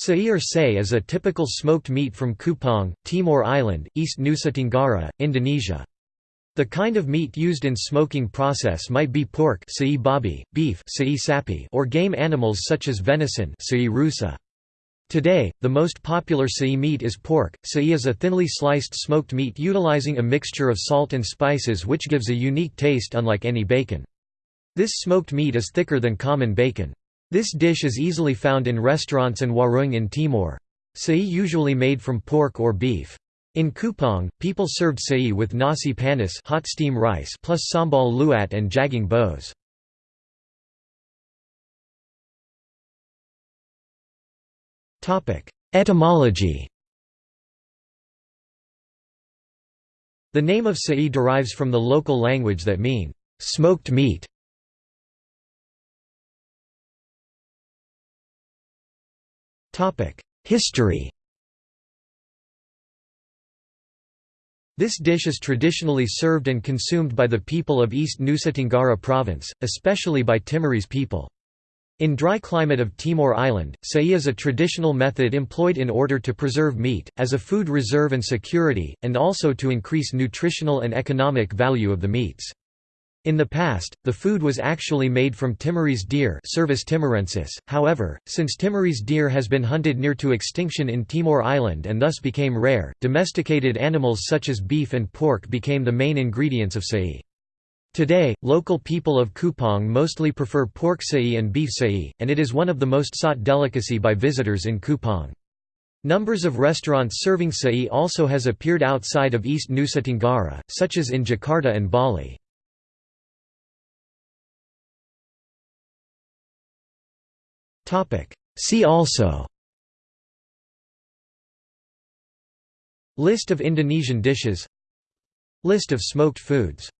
Sai or say is a typical smoked meat from Kupang, Timor Island, East Nusa Tenggara, Indonesia. The kind of meat used in smoking process might be pork babi, beef sapi, or game animals such as venison. Today, the most popular sai meat is pork. Sai is a thinly sliced smoked meat utilizing a mixture of salt and spices which gives a unique taste unlike any bacon. This smoked meat is thicker than common bacon. This dish is easily found in restaurants and warung in Timor. Sai usually made from pork or beef. In Kupang, people served sai with nasi panas hot steam rice plus sambal luat and jagung bos. Etymology The name of sai derives from the local language that mean, smoked meat. History This dish is traditionally served and consumed by the people of East Nusa Tenggara province, especially by Timorese people. In dry climate of Timor Island, sai is a traditional method employed in order to preserve meat, as a food reserve and security, and also to increase nutritional and economic value of the meats. In the past, the food was actually made from Timorese deer Cervus timorensis, however, since Timorese deer has been hunted near to extinction in Timor Island and thus became rare, domesticated animals such as beef and pork became the main ingredients of sai. Today, local people of Kupang mostly prefer pork sai and beef sai, and it is one of the most sought delicacy by visitors in Kupang. Numbers of restaurants serving sai also has appeared outside of East Nusa Tenggara, such as in Jakarta and Bali. See also. List of Indonesian dishes. List of smoked foods